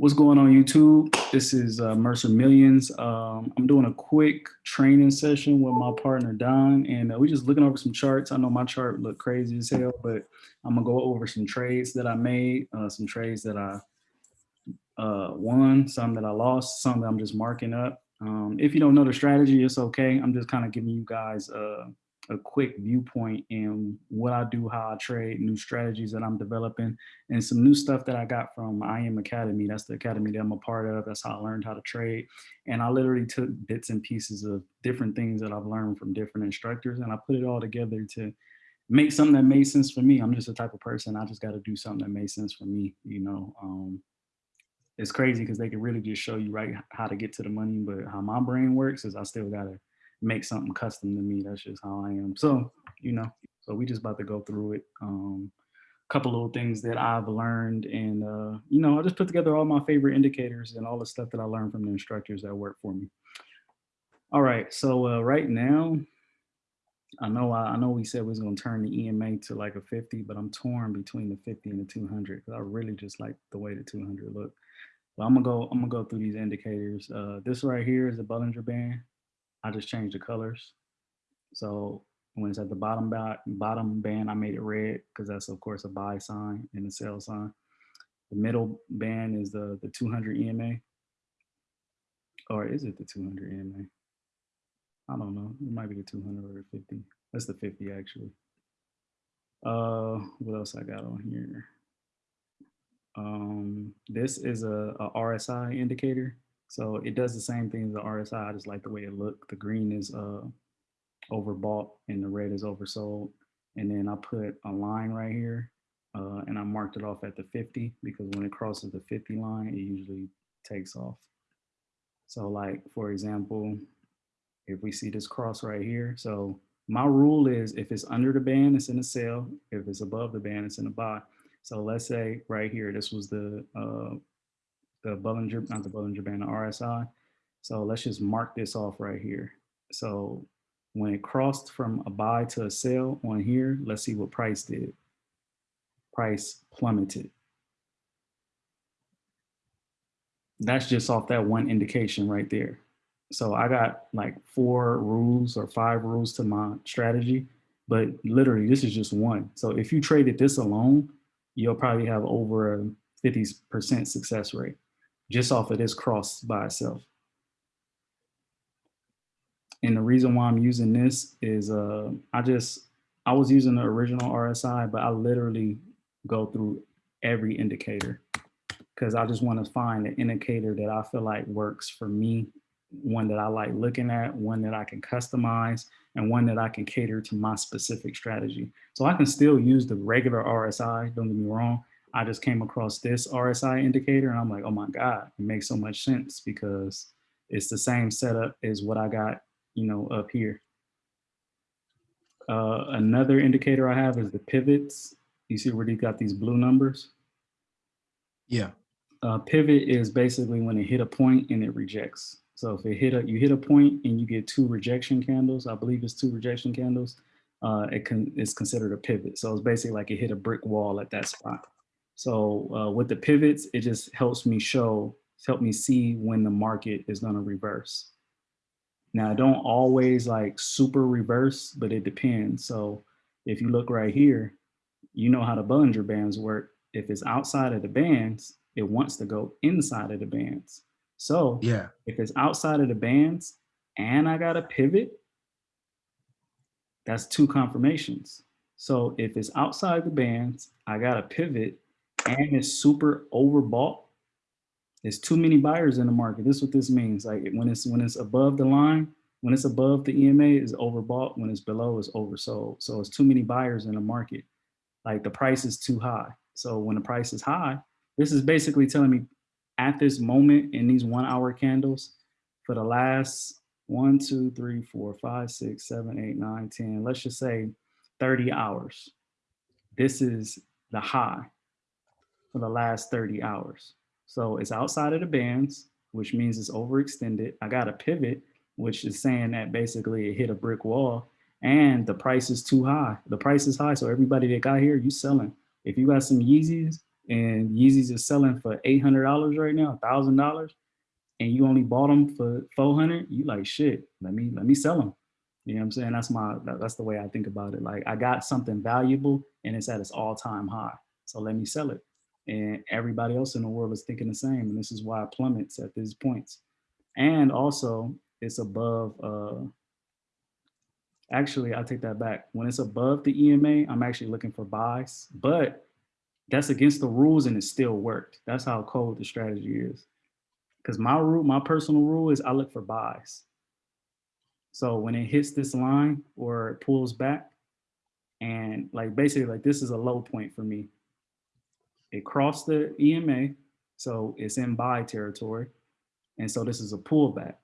What's going on YouTube? This is uh, Mercer Millions. Um, I'm doing a quick training session with my partner Don and uh, we're just looking over some charts. I know my chart looked crazy as hell, but I'm gonna go over some trades that I made, uh, some trades that I uh, won, some that I lost, some that I'm just marking up. Um, if you don't know the strategy, it's okay. I'm just kind of giving you guys uh, a quick viewpoint in what I do, how I trade, new strategies that I'm developing, and some new stuff that I got from IM Academy. That's the academy that I'm a part of. That's how I learned how to trade. And I literally took bits and pieces of different things that I've learned from different instructors, and I put it all together to make something that made sense for me. I'm just the type of person, I just got to do something that made sense for me, you know. Um, it's crazy because they can really just show you right how to get to the money, but how my brain works is I still got to make something custom to me. That's just how I am. So, you know, so we just about to go through it. Um, couple little things that I've learned and, uh, you know, I just put together all my favorite indicators and all the stuff that I learned from the instructors that work for me. All right, so uh, right now, I know I, I, know we said we was gonna turn the EMA to like a 50, but I'm torn between the 50 and the 200 because I really just like the way the 200 look. But I'm gonna go I'm gonna go through these indicators. Uh, this right here is the Bollinger Band. I just changed the colors. So when it's at the bottom, bottom band, I made it red because that's of course a buy sign and a sell sign. The middle band is the, the 200 EMA. Or is it the 200 EMA? I don't know. It might be the 200 or the 50. That's the 50 actually. Uh, what else I got on here? Um, this is a, a RSI indicator. So it does the same thing as the RSI. I just like the way it looked. The green is uh, overbought and the red is oversold. And then I put a line right here uh, and I marked it off at the 50 because when it crosses the 50 line, it usually takes off. So like, for example, if we see this cross right here, so my rule is if it's under the band, it's in a sell. If it's above the band, it's in a buy. So let's say right here, this was the uh, the Bollinger, not the Bollinger Band, the RSI. So let's just mark this off right here. So when it crossed from a buy to a sell on here, let's see what price did. Price plummeted. That's just off that one indication right there. So I got like four rules or five rules to my strategy, but literally this is just one. So if you traded this alone, you'll probably have over a 50% success rate just off of this cross by itself. And the reason why I'm using this is uh, I just, I was using the original RSI, but I literally go through every indicator because I just want to find an indicator that I feel like works for me, one that I like looking at, one that I can customize, and one that I can cater to my specific strategy. So I can still use the regular RSI, don't get me wrong, I just came across this RSI indicator and I'm like, oh my God, it makes so much sense because it's the same setup as what I got, you know, up here. Uh, another indicator I have is the pivots. You see where they got these blue numbers? Yeah. Uh, pivot is basically when it hit a point and it rejects. So if it hit a, you hit a point and you get two rejection candles, I believe it's two rejection candles, uh, it can, it's considered a pivot. So it's basically like it hit a brick wall at that spot. So uh, with the pivots, it just helps me show, help me see when the market is gonna reverse. Now, I don't always like super reverse, but it depends. So if you look right here, you know how the Bollinger Bands work. If it's outside of the bands, it wants to go inside of the bands. So yeah, if it's outside of the bands and I got a pivot, that's two confirmations. So if it's outside the bands, I got a pivot and it's super overbought. There's too many buyers in the market. This is what this means. Like when it's when it's above the line, when it's above the EMA is overbought. When it's below is oversold. So it's too many buyers in the market. Like the price is too high. So when the price is high, this is basically telling me at this moment in these one hour candles for the last one, two, three, four, five, six, seven, eight, nine, 10, let's just say 30 hours. This is the high for the last 30 hours. So it's outside of the bands, which means it's overextended. I got a pivot, which is saying that basically it hit a brick wall and the price is too high. The price is high. So everybody that got here, you selling. If you got some Yeezys and Yeezys is selling for $800 right now, $1,000, and you only bought them for 400, you like, shit, let me, let me sell them. You know what I'm saying? That's my, that's the way I think about it. Like I got something valuable and it's at its all time high. So let me sell it. And everybody else in the world is thinking the same. And this is why it plummets at these points. And also it's above, uh, actually, I take that back. When it's above the EMA, I'm actually looking for buys, but that's against the rules and it still worked. That's how cold the strategy is. Because my rule, my personal rule is I look for buys. So when it hits this line or it pulls back, and like basically like this is a low point for me. It crossed the EMA, so it's in buy territory. And so this is a pullback.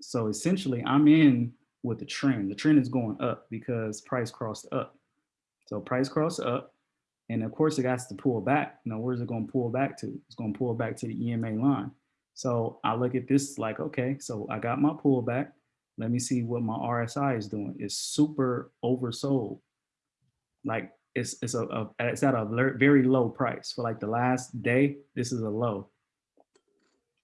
So essentially I'm in with the trend. The trend is going up because price crossed up. So price crossed up, and of course it has to pull back. Now where's it going to pull back to? It's going to pull back to the EMA line. So I look at this like, okay, so I got my pullback. Let me see what my RSI is doing. It's super oversold. Like it's it's a, a it's at a very low price for like the last day. This is a low.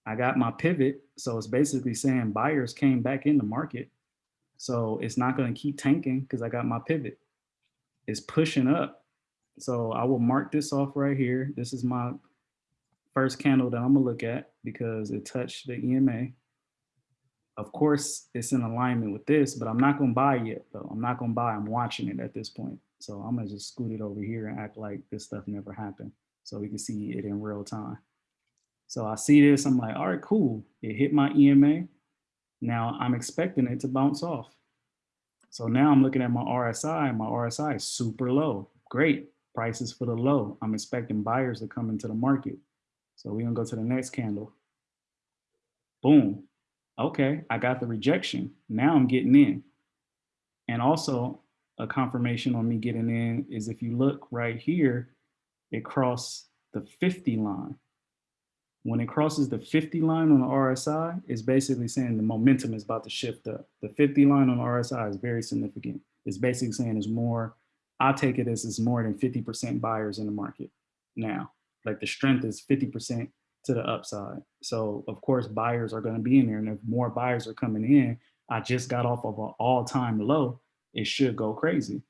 I got my pivot, so it's basically saying buyers came back in the market. So it's not going to keep tanking because I got my pivot. It's pushing up. So I will mark this off right here. This is my first candle that I'm gonna look at because it touched the EMA. Of course, it's in alignment with this, but I'm not gonna buy yet though. I'm not gonna buy, I'm watching it at this point. So I'm gonna just scoot it over here and act like this stuff never happened. So we can see it in real time. So I see this, I'm like, all right, cool. It hit my EMA. Now I'm expecting it to bounce off. So now I'm looking at my RSI my RSI is super low. Great, prices for the low. I'm expecting buyers to come into the market. So we're gonna go to the next candle. Boom. Okay, I got the rejection. Now I'm getting in. And also a confirmation on me getting in is if you look right here, it crossed the 50 line. When it crosses the 50 line on the RSI, it's basically saying the momentum is about to shift up. The 50 line on the RSI is very significant. It's basically saying there's more, I take it as it's more than 50% buyers in the market now. Like the strength is 50% to the upside. So of course buyers are going to be in there and if more buyers are coming in, I just got off of an all-time low, it should go crazy.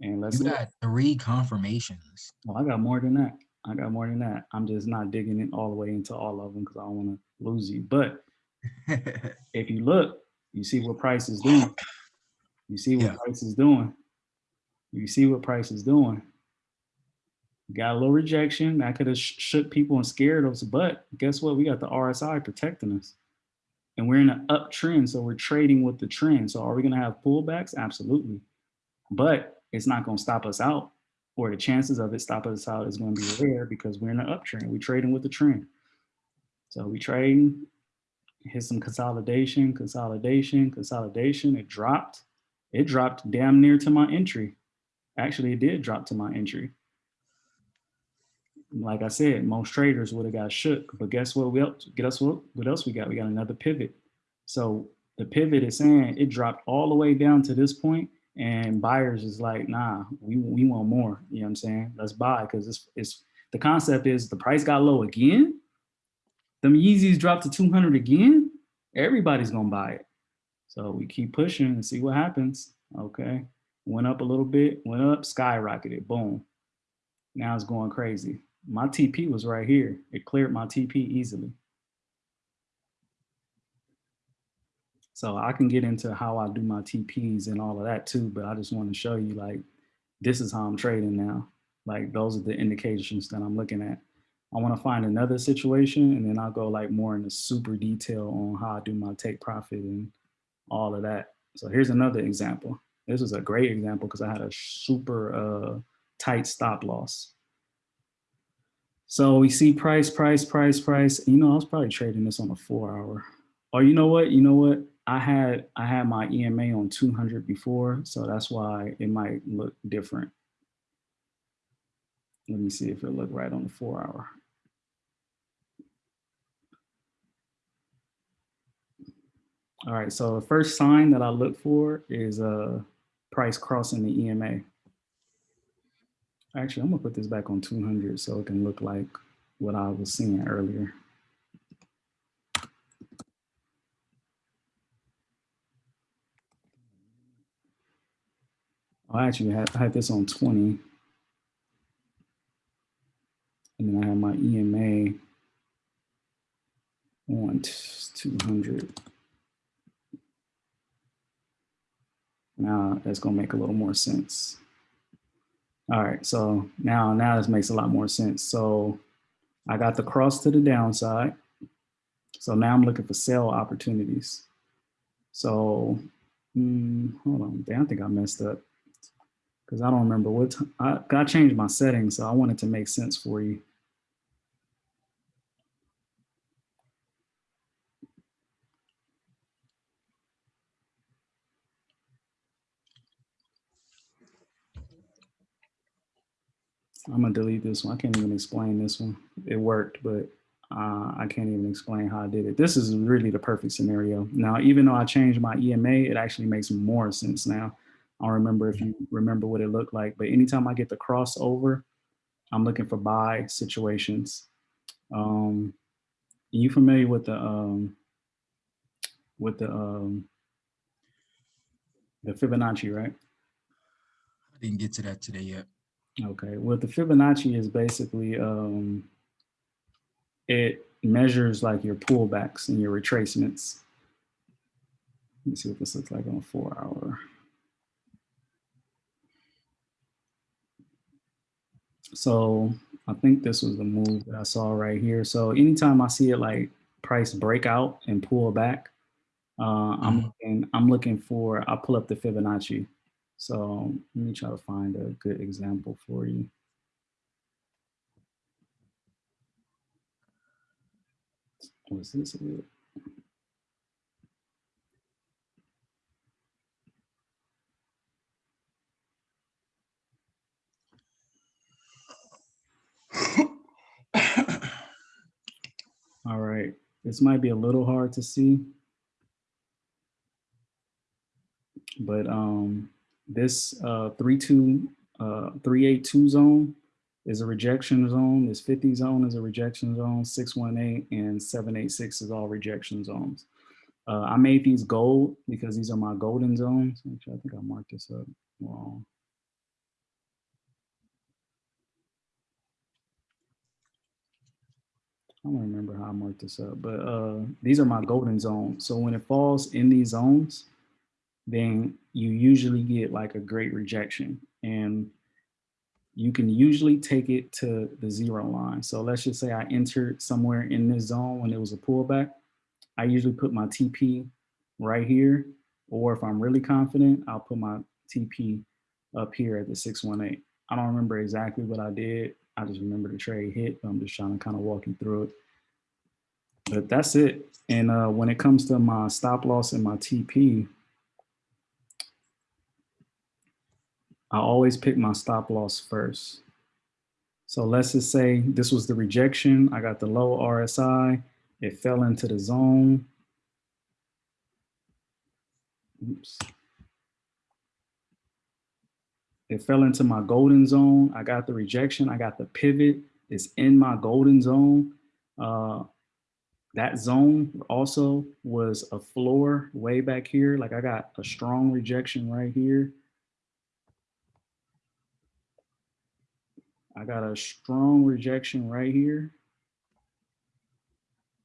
And let's You got three confirmations. Well, I got more than that. I got more than that. I'm just not digging it all the way into all of them because I don't want to lose you. But if you look, you see what price is doing. You see what Yeah. price is doing. You see what price is doing. Got a little rejection. That could have sh- shook people and scared us. But guess what? We got the RSI protecting us. And we're in an uptrend. So we're trading with the trend. So are we going to have pullbacks? Absolutely. But it's not going to stop us out or the chances of it stopping us out is going to be rare because we're in an uptrend. We're trading with the trend. So we trading, hit some consolidation, consolidation, consolidation. It dropped. It dropped damn near to my entry. Actually, it did drop to my entry. Like I said, most traders would have got shook. But guess what? We else, guess what? What else we got? We got another pivot. So the pivot is saying it dropped all the way down to this point, and buyers is like, nah, we we want more. You know what I'm saying? Let's buy because it's it's the concept is the price got low again. Them Yeezys dropped to 200 again. Everybody's gonna buy it. So we keep pushing and see what happens. Okay, went up a little bit, went up, skyrocketed, boom. Now it's going crazy. My TP was right here. It cleared my TP easily. So I can get into how I do my TPs and all of that too, but I just want to show you like, this is how I'm trading now. Like those are the indications that I'm looking at. I want to find another situation and then I'll go like more into super detail on how I do my take profit and all of that. So here's another example. This is a great example because I had a super uh, tight stop loss. So we see price, price, price, price. You know, I was probably trading this on a four hour. Or you know what? You know what? I had I had my EMA on 200 before, so that's why it might look different. Let me see if it look right on the four hour. All right, so the first sign that I look for is a uh, price crossing the EMA. Actually, I'm gonna put this back on 200 so it can look like what I was seeing earlier. I actually had, I had this on 20. And then I have my EMA on 200. Now that's gonna make a little more sense. All right, so now, now this makes a lot more sense. So I got the cross to the downside. So now I'm looking for sell opportunities. So, mm, hold on, I think I messed up because I don't remember what, I changed my settings, so I wanted to make sense for you. I'm gonna delete this one. I can't even explain this one. It worked, but uh, I can't even explain how I did it. This is really the perfect scenario. Now, even though I changed my EMA, it actually makes more sense now. I don't remember if you remember what it looked like, but anytime I get the crossover, I'm looking for buy situations. Um, you familiar with the um, with the um, the Fibonacci, right? I didn't get to that today yet. Okay, well, the Fibonacci is basically um, it measures like your pullbacks and your retracements. Let me see what this looks like on a four hour. So I think this was the move that I saw right here. So anytime I see it like price breakout and pull back, uh, I'm Mhm. looking, I'm looking for. I'll pull up the Fibonacci. So let me try to find a good example for you. Was this? All right, this might be a little hard to see, but um, this uh, 3-2, uh, 382 zone is a rejection zone. This 50 zone is a rejection zone. 618 and 786 is all rejection zones. Uh, I made these gold because these are my golden zones. Actually, I think I marked this up wrong. I don't remember how I marked this up, but uh, these are my golden zones. So when it falls in these zones, then you usually get like a great rejection and you can usually take it to the zero line. So let's just say I entered somewhere in this zone when it was a pullback. I usually put my TP right here, or if I'm really confident, I'll put my TP up here at the 618. I don't remember exactly what I did. I just remember the trade hit. I'm just trying to kind of walk you through it. But that's it. And uh, when it comes to my stop loss and my TP, I always pick my stop loss first. So let's just say this was the rejection. I got the low RSI. It fell into the zone. Oops. It fell into my golden zone. I got the rejection. I got the pivot. It's in my golden zone. Uh, that zone also was a floor way back here. Like I got a strong rejection right here. I got a strong rejection right here.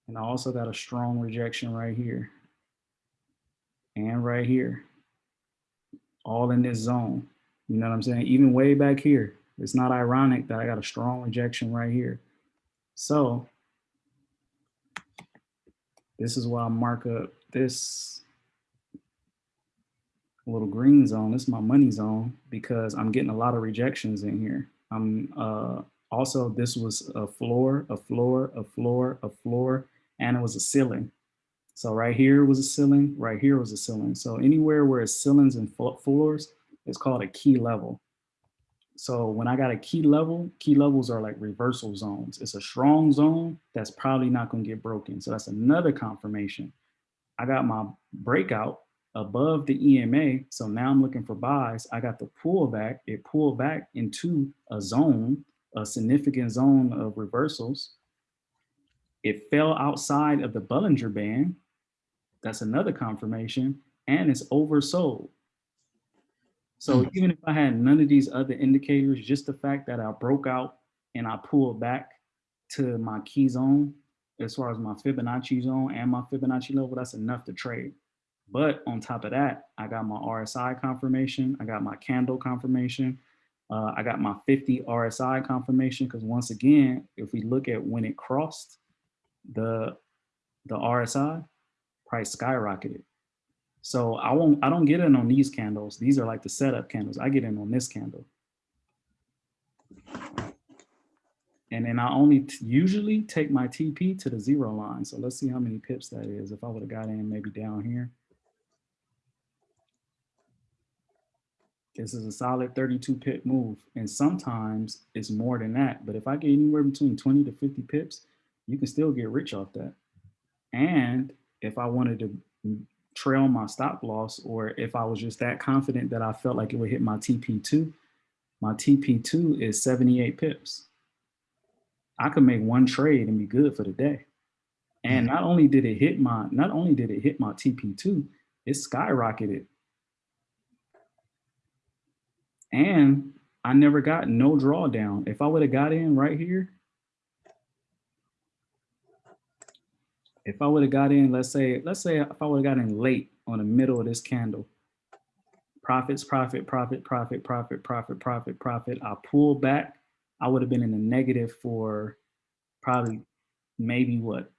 And I also got a strong rejection right here. And right here. All in this zone. You know what I'm saying? Even way back here. It's not ironic that I got a strong rejection right here. So this is why I mark up this little green zone. This is my money zone because I'm getting a lot of rejections in here. I'm uh, also, this was a floor, a floor, a floor, a floor, and it was a ceiling. So right here was a ceiling, right here was a ceiling. So anywhere where it's ceilings and floors, it's called a key level. So when I got a key level, key levels are like reversal zones. It's a strong zone that's probably not gonna get broken. So that's another confirmation. I got my breakout above the EMA. So now I'm looking for buys. I got the pullback. It pulled back into a zone, a significant zone of reversals. It fell outside of the Bollinger Band. That's another confirmation. And it's oversold. So Mm. even if I had none of these other indicators, just the fact that I broke out and I pulled back to my key zone, as far as my Fibonacci zone and my Fibonacci level, that's enough to trade. But on top of that, I got my RSI confirmation. I got my candle confirmation. Uh, I got my 50 RSI confirmation because once again, if we look at when it crossed the the RSI, price skyrocketed. So I won't, I don't get in on these candles. These are like the setup candles. I get in on this candle. And then I only usually take my TP to the zero line. So let's see how many pips that is. If I would have got in maybe down here. This is a solid 32 pip move. And sometimes it's more than that. But if I get anywhere between 20 to 50 pips, you can still get rich off that. And if I wanted to trail my stop loss, or if I was just that confident that I felt like it would hit my TP2, my TP2 is 78 pips. I could make one trade and be good for the day. And mm-hmm. not only did it hit my, not only did it hit my TP2, it skyrocketed. And I never got no drawdown. If I would have got in right here, if I would have got in, let's say, let's say if I would have got in late on the middle of this candle, profits, profit, profit, profit, profit, profit, profit, profit. I pull back. I would have been in the negative for probably maybe what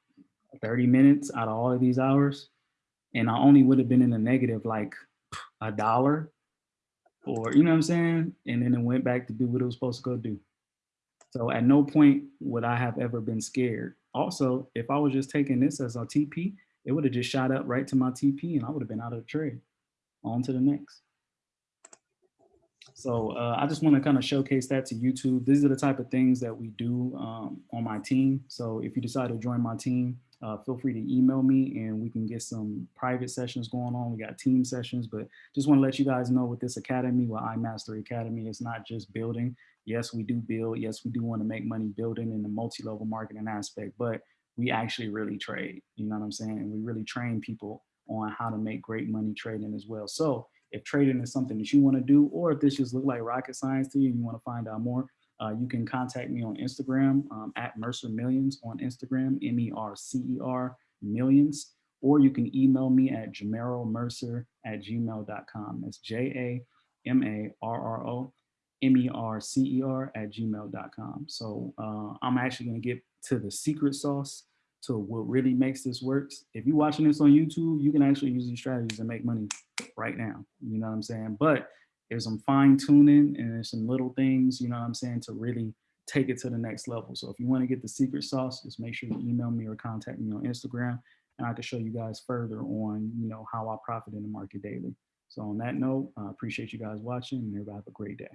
30 minutes out of all of these hours. And I only would have been in the negative like a dollar or, you know what I'm saying? And then it went back to do what it was supposed to go do. So at no point would I have ever been scared. Also, if I was just taking this as a TP, it would have just shot up right to my TP and I would have been out of the trade. On to the next. So uh, I just want to kind of showcase that to YouTube. These are the type of things that we do um, on my team. So if you decide to join my team, uh, feel free to email me and we can get some private sessions going on. We got team sessions, but just want to let you guys know with this academy, with iMastery Academy, it's not just building. Yes, we do build. Yes, we do want to make money building in the multi-level marketing aspect, but we actually really trade. You know what I'm saying? And we really train people on how to make great money trading as well. So if trading is something that you want to do, or if this just look like rocket science to you and you want to find out more, uh, you can contact me on Instagram um, at Mercer Millions on Instagram, M-E-R-C-E-R millions, or you can email me at jamarromercer at gmail.com. That's J-A-M-A-R-R-O M-E-R-C-E-R at gmail.com. So uh, I'm actually going to get to the secret sauce to what really makes this works. If you're watching this on YouTube, you can actually use these strategies and make money right now. You know what I'm saying? But there's some fine tuning and there's some little things, you know what I'm saying, to really take it to the next level. So if you want to get the secret sauce, just make sure you email me or contact me on Instagram and I can show you guys further on, you know, how I profit in the market daily. So on that note, I appreciate you guys watching and everybody have a great day.